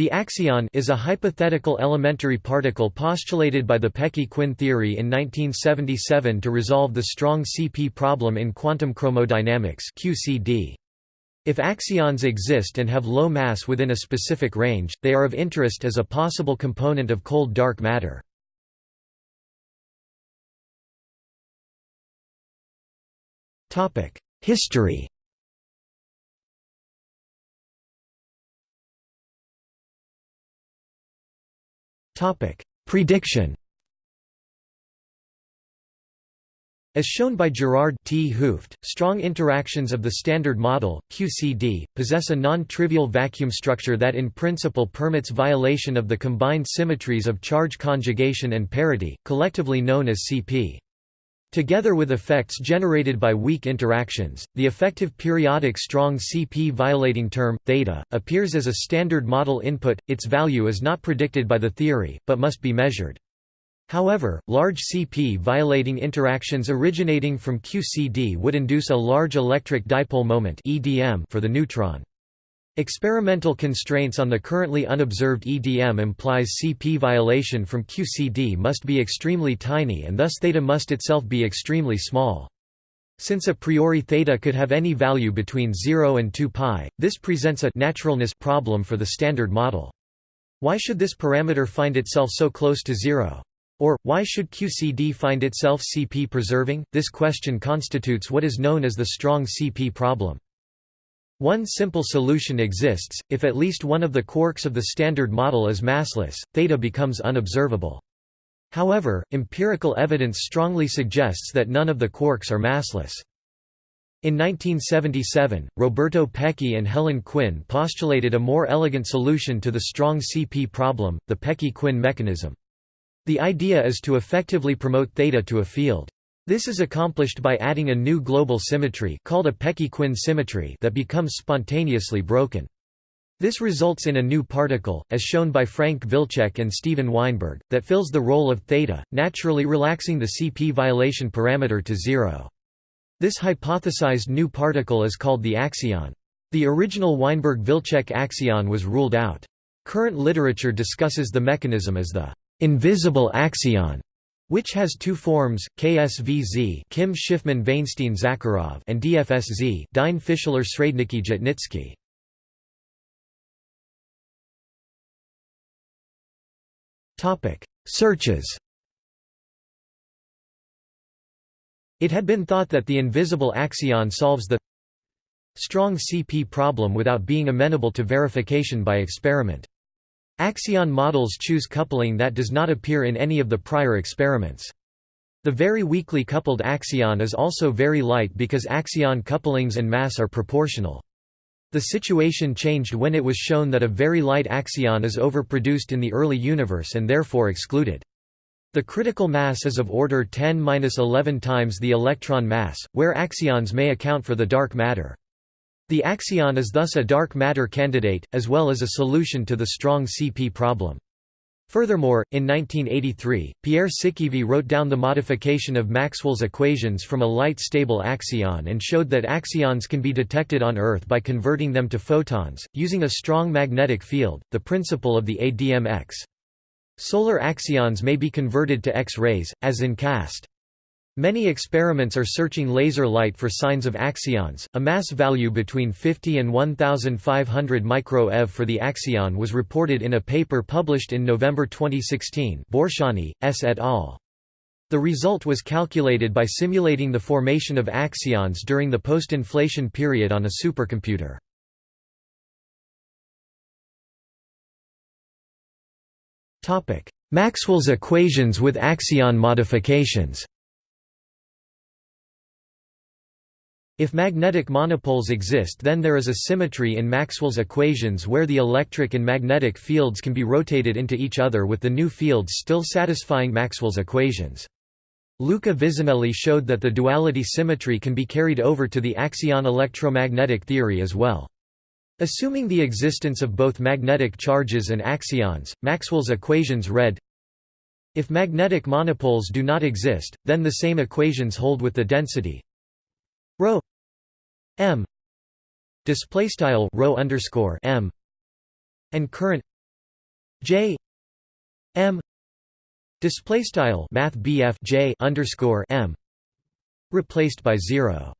The axion is a hypothetical elementary particle postulated by the Peccei-Quinn theory in 1977 to resolve the strong CP problem in quantum chromodynamics QCD. If axions exist and have low mass within a specific range, they are of interest as a possible component of cold dark matter. History Prediction As shown by Gerard 't Hooft, strong interactions of the Standard Model, QCD, possess a non-trivial vacuum structure that in principle permits violation of the combined symmetries of charge conjugation and parity, collectively known as CP. Together with effects generated by weak interactions, the effective periodic strong CP violating term, theta, appears as a standard model input, its value is not predicted by the theory, but must be measured. However, large CP violating interactions originating from QCD would induce a large electric dipole moment for the neutron. Experimental constraints on the currently unobserved EDM implies CP violation from QCD must be extremely tiny and thus theta must itself be extremely small. Since a priori theta could have any value between 0 and 2 pi, this presents a naturalness problem for the standard model. Why should this parameter find itself so close to zero? Or, why should QCD find itself CP preserving? This question constitutes what is known as the strong CP problem. One simple solution exists, if at least one of the quarks of the Standard Model is massless, theta becomes unobservable. However, empirical evidence strongly suggests that none of the quarks are massless. In 1977, Roberto Peccei and Helen Quinn postulated a more elegant solution to the strong CP problem, the Peccei-Quinn mechanism. The idea is to effectively promote theta to a field. This is accomplished by adding a new global symmetry called a Peccei-Quinn symmetry that becomes spontaneously broken. This results in a new particle, as shown by Frank Wilczek and Steven Weinberg, that fills the role of theta, naturally relaxing the CP violation parameter to zero. This hypothesized new particle is called the axion. The original Weinberg-Wilczek axion was ruled out. Current literature discusses the mechanism as the invisible axion which has two forms, KSVZ Kim Shifman Vainshtein Zakharov and DFSZ Dine Fischler Srednicki Zhitnitsky. Topic: Searches. It had been thought that the invisible axion solves the strong CP problem without being amenable to verification by experiment. Axion models choose coupling that does not appear in any of the prior experiments. The very weakly coupled axion is also very light because axion couplings and mass are proportional. The situation changed when it was shown that a very light axion is overproduced in the early universe and therefore excluded. The critical mass is of order 10-11 times the electron mass, where axions may account for the dark matter. The axion is thus a dark matter candidate, as well as a solution to the strong CP problem. Furthermore, in 1983, Pierre Sikivie wrote down the modification of Maxwell's equations from a light-stable axion and showed that axions can be detected on Earth by converting them to photons, using a strong magnetic field, the principle of the ADMX. Solar axions may be converted to X-rays, as in CAST. Many experiments are searching laser light for signs of axions. A mass value between 50 and 1500 microeV for the axion was reported in a paper published in November 2016. Borsanyi, S. et al. The result was calculated by simulating the formation of axions during the post-inflation period on a supercomputer. Topic: Maxwell's equations with axion modifications. If magnetic monopoles exist then there is a symmetry in Maxwell's equations where the electric and magnetic fields can be rotated into each other with the new fields still satisfying Maxwell's equations. Luca Visinelli showed that the duality symmetry can be carried over to the axion electromagnetic theory as well. Assuming the existence of both magnetic charges and axions, Maxwell's equations read If magnetic monopoles do not exist, then the same equations hold with the density ρ m. Display style rho underscore m. And current J. M. Display style math bf J underscore M. Replaced by 0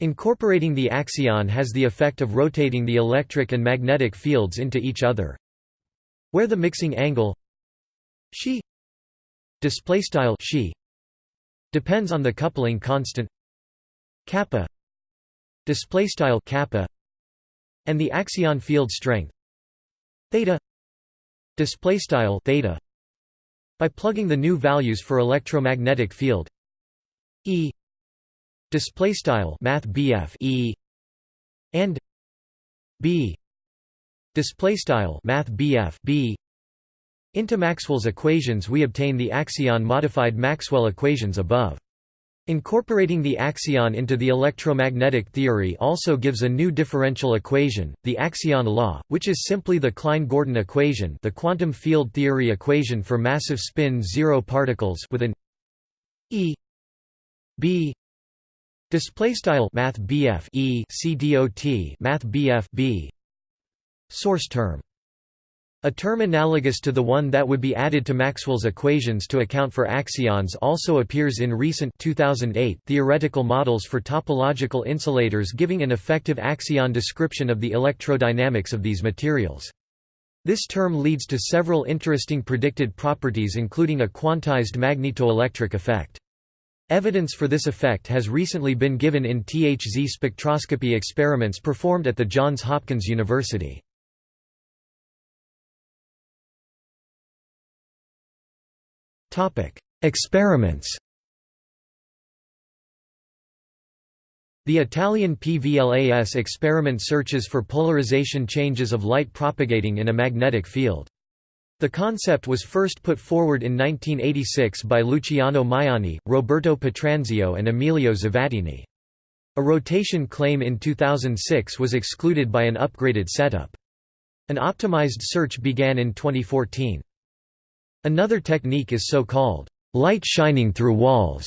Incorporating the axion has the effect of rotating the electric and magnetic fields into each other. Where the mixing angle she display style she depends on the coupling constant kappa display style kappa and the axion field strength theta display style theta by plugging the new values for electromagnetic field E display style math E and B display style math B into Maxwell's equations we obtain the axion modified Maxwell equations above Incorporating the axion into the electromagnetic theory also gives a new differential equation, the axion law, which is simply the Klein-Gordon equation the quantum field theory equation for massive spin zero particles with an E B display style math BF E C dot math BF B source term a term analogous to the one that would be added to Maxwell's equations to account for axions also appears in recent 2008 theoretical models for topological insulators giving an effective axion description of the electrodynamics of these materials. This term leads to several interesting predicted properties including a quantized magnetoelectric effect. Evidence for this effect has recently been given in THZ spectroscopy experiments performed at the Johns Hopkins University. Experiments The Italian PVLAS experiment searches for polarization changes of light propagating in a magnetic field. The concept was first put forward in 1986 by Luciano Maiani, Roberto Petronzio and Emilio Zavattini. A rotation claim in 2006 was excluded by an upgraded setup. An optimized search began in 2014. Another technique is so-called light shining through walls,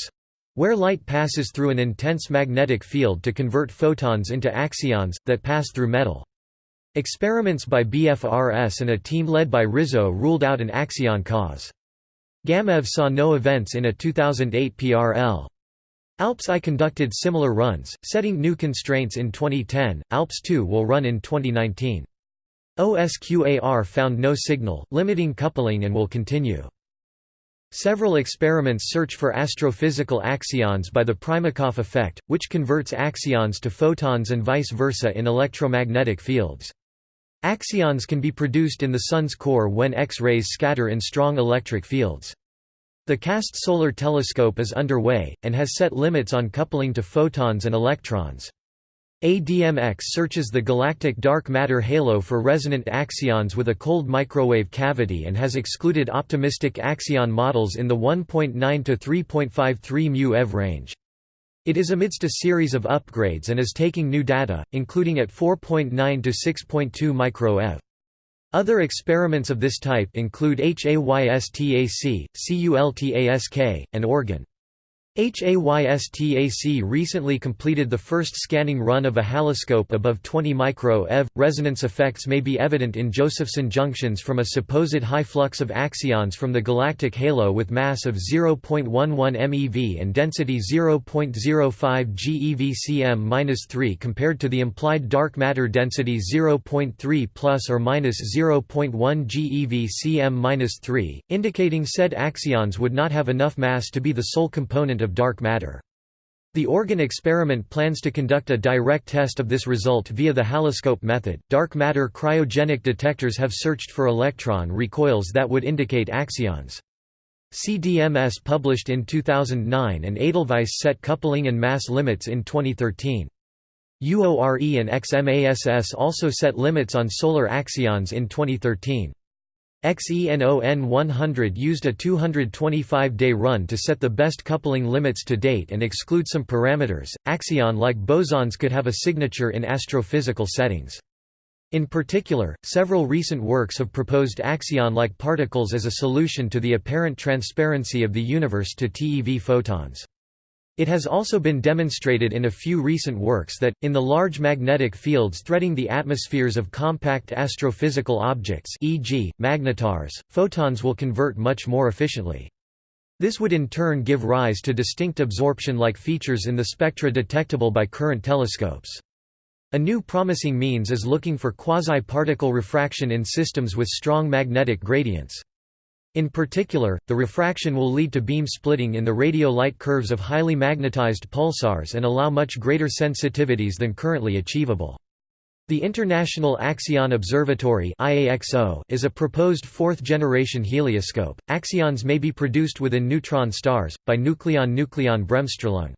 where light passes through an intense magnetic field to convert photons into axions, that pass through metal. Experiments by BFRS and a team led by Rizzo ruled out an axion cause. GammeV saw no events in a 2008 PRL. ALPS I conducted similar runs, setting new constraints in 2010. ALPS 2 will run in 2019. OSQAR found no signal, limiting coupling and will continue. Several experiments search for astrophysical axions by the Primakoff effect, which converts axions to photons and vice versa in electromagnetic fields. Axions can be produced in the Sun's core when X-rays scatter in strong electric fields. The CAST Solar Telescope is underway, and has set limits on coupling to photons and electrons. ADMX searches the galactic dark matter halo for resonant axions with a cold microwave cavity and has excluded optimistic axion models in the 1.9 to 3.53 μ eV range. It is amidst a series of upgrades and is taking new data, including at 4.9 to 6.2 micro eV. Other experiments of this type include HAYSTAC, CULTASK, and ORGAN. HAYSTAC recently completed the first scanning run of a haloscope above 20 micro eV. Resonance effects may be evident in Josephson junctions from a supposed high flux of axions from the galactic halo with mass of 0.11 MeV and density 0.05 GeV-cm-3 compared to the implied dark matter density 0.3 plus or minus 0.1 GeV-cm-3, indicating said axions would not have enough mass to be the sole component of dark matter. The organ experiment plans to conduct a direct test of this result via the haloscope method. Dark matter cryogenic detectors have searched for electron recoils that would indicate axions. CDMS published in 2009 and Edelweiss set coupling and mass limits in 2013. UORE and XMASS also set limits on solar axions in 2013. XENON 100 used a 225-day run to set the best coupling limits to date and exclude some parameters. Axion-like bosons could have a signature in astrophysical settings. In particular, several recent works have proposed axion-like particles as a solution to the apparent transparency of the universe to TeV photons. It has also been demonstrated in a few recent works that, in the large magnetic fields threading the atmospheres of compact astrophysical objects e.g., magnetars, photons will convert much more efficiently. This would in turn give rise to distinct absorption-like features in the spectra detectable by current telescopes. A new promising means is looking for quasi-particle refraction in systems with strong magnetic gradients. In particular, the refraction will lead to beam splitting in the radio light curves of highly magnetized pulsars and allow much greater sensitivities than currently achievable. The International Axion Observatory is a proposed fourth-generation helioscope. Axions may be produced within neutron stars, by nucleon-nucleon bremsstrahlung.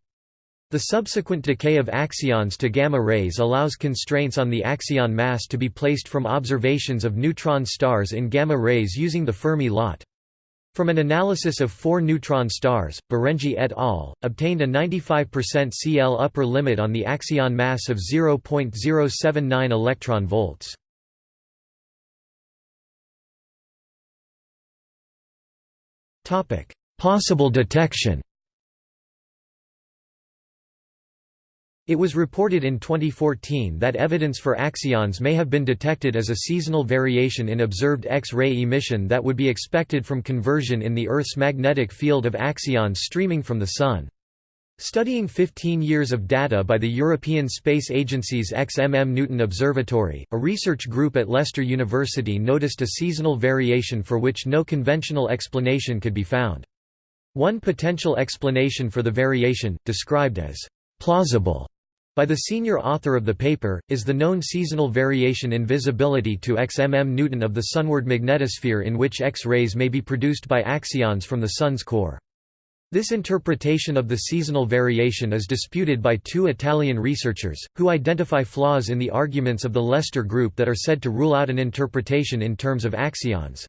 The subsequent decay of axions to gamma rays allows constraints on the axion mass to be placed from observations of neutron stars in gamma rays using the Fermi LAT. From an analysis of four neutron stars, Berenji et al. obtained a 95% CL upper limit on the axion mass of 0.079 electron volts. Possible detection It was reported in 2014 that evidence for axions may have been detected as a seasonal variation in observed X-ray emission that would be expected from conversion in the Earth's magnetic field of axions streaming from the Sun. Studying 15 years of data by the European Space Agency's XMM Newton Observatory, a research group at Leicester University noticed a seasonal variation for which no conventional explanation could be found. One potential explanation for the variation, described as plausible by the senior author of the paper, is the known seasonal variation in visibility to xmm Newton of the sunward magnetosphere in which X-rays may be produced by axions from the Sun's core. This interpretation of the seasonal variation is disputed by two Italian researchers, who identify flaws in the arguments of the Leicester group that are said to rule out an interpretation in terms of axions.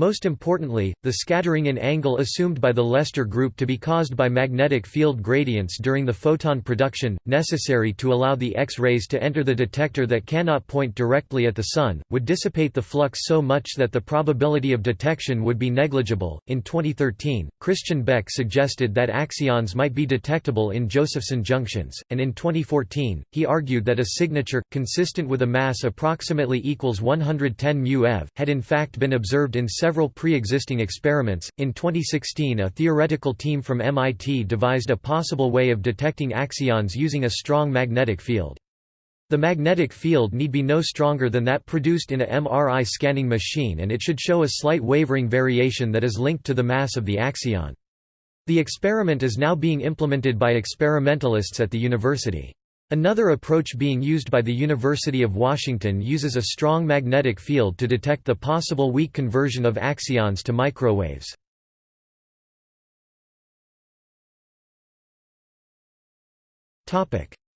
Most importantly, the scattering in angle assumed by the Leicester group to be caused by magnetic field gradients during the photon production, necessary to allow the X-rays to enter the detector that cannot point directly at the Sun, would dissipate the flux so much that the probability of detection would be negligible. In 2013, Christian Beck suggested that axions might be detectable in Josephson junctions, and in 2014, he argued that a signature, consistent with a mass approximately equals 110 μeV, had in fact been observed in several pre-existing experiments. In 2016, a theoretical team from MIT devised a possible way of detecting axions using a strong magnetic field. The magnetic field need be no stronger than that produced in a MRI scanning machine and it should show a slight wavering variation that is linked to the mass of the axion. The experiment is now being implemented by experimentalists at the university. Another approach being used by the University of Washington uses a strong magnetic field to detect the possible weak conversion of axions to microwaves.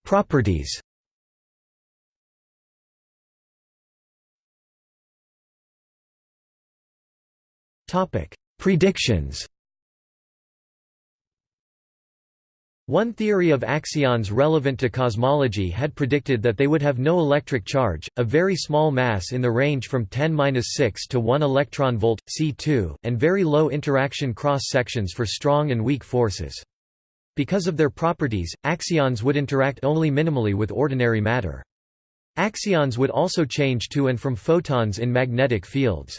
Properties Predictions One theory of axions relevant to cosmology had predicted that they would have no electric charge, a very small mass in the range from 10-6 to 1 electron volt C2, and very low interaction cross sections for strong and weak forces. Because of their properties, axions would interact only minimally with ordinary matter. Axions would also change to and from photons in magnetic fields.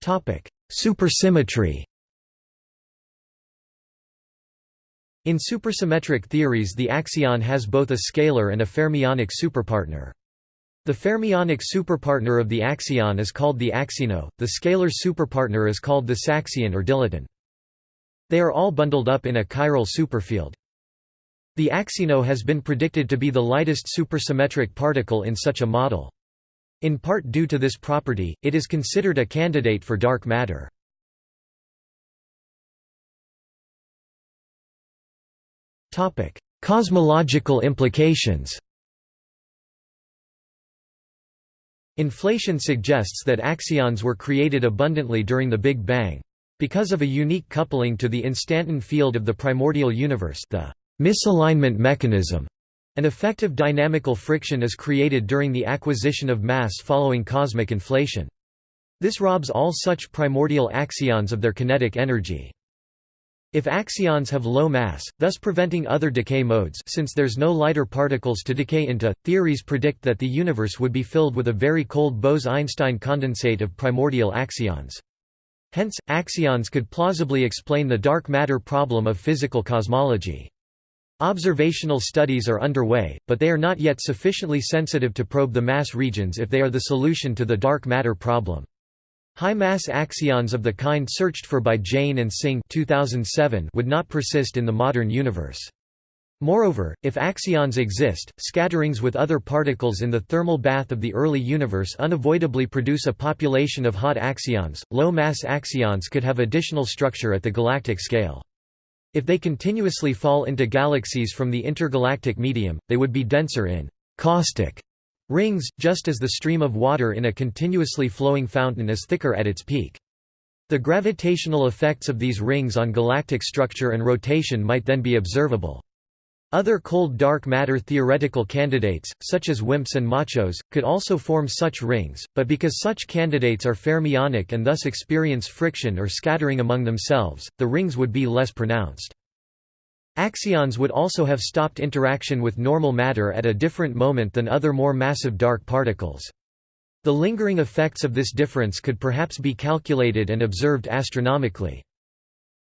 Topic: Supersymmetry In supersymmetric theories the axion has both a scalar and a fermionic superpartner. The fermionic superpartner of the axion is called the axino, the scalar superpartner is called the saxion or dilaton. They are all bundled up in a chiral superfield. The axino has been predicted to be the lightest supersymmetric particle in such a model. In part due to this property, it is considered a candidate for dark matter. Cosmological implications Inflation suggests that axions were created abundantly during the Big Bang. Because of a unique coupling to the instanton field of the primordial universe the misalignment mechanism an effective dynamical friction is created during the acquisition of mass following cosmic inflation. This robs all such primordial axions of their kinetic energy. If axions have low mass, thus preventing other decay modes since there's no lighter particles to decay into, theories predict that the universe would be filled with a very cold Bose–Einstein condensate of primordial axions. Hence, axions could plausibly explain the dark matter problem of physical cosmology. Observational studies are underway, but they are not yet sufficiently sensitive to probe the mass regions if they are the solution to the dark matter problem. High-mass axions of the kind searched for by Jain and Singh 2007 would not persist in the modern universe. Moreover, if axions exist, scatterings with other particles in the thermal bath of the early universe unavoidably produce a population of hot axions. Low-mass axions could have additional structure at the galactic scale. If they continuously fall into galaxies from the intergalactic medium, they would be denser in caustic Rings, just as the stream of water in a continuously flowing fountain is thicker at its peak. The gravitational effects of these rings on galactic structure and rotation might then be observable. Other cold dark matter theoretical candidates, such as WIMPs and machos, could also form such rings, but because such candidates are fermionic and thus experience friction or scattering among themselves, the rings would be less pronounced. Axions would also have stopped interaction with normal matter at a different moment than other more massive dark particles. The lingering effects of this difference could perhaps be calculated and observed astronomically.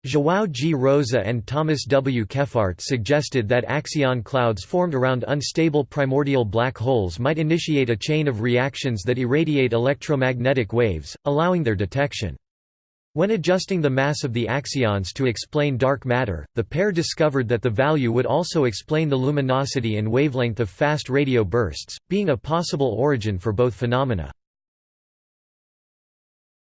João G. Rosa and Thomas W. Kephart suggested that axion clouds formed around unstable primordial black holes might initiate a chain of reactions that irradiate electromagnetic waves, allowing their detection. When adjusting the mass of the axions to explain dark matter, the pair discovered that the value would also explain the luminosity and wavelength of fast radio bursts, being a possible origin for both phenomena.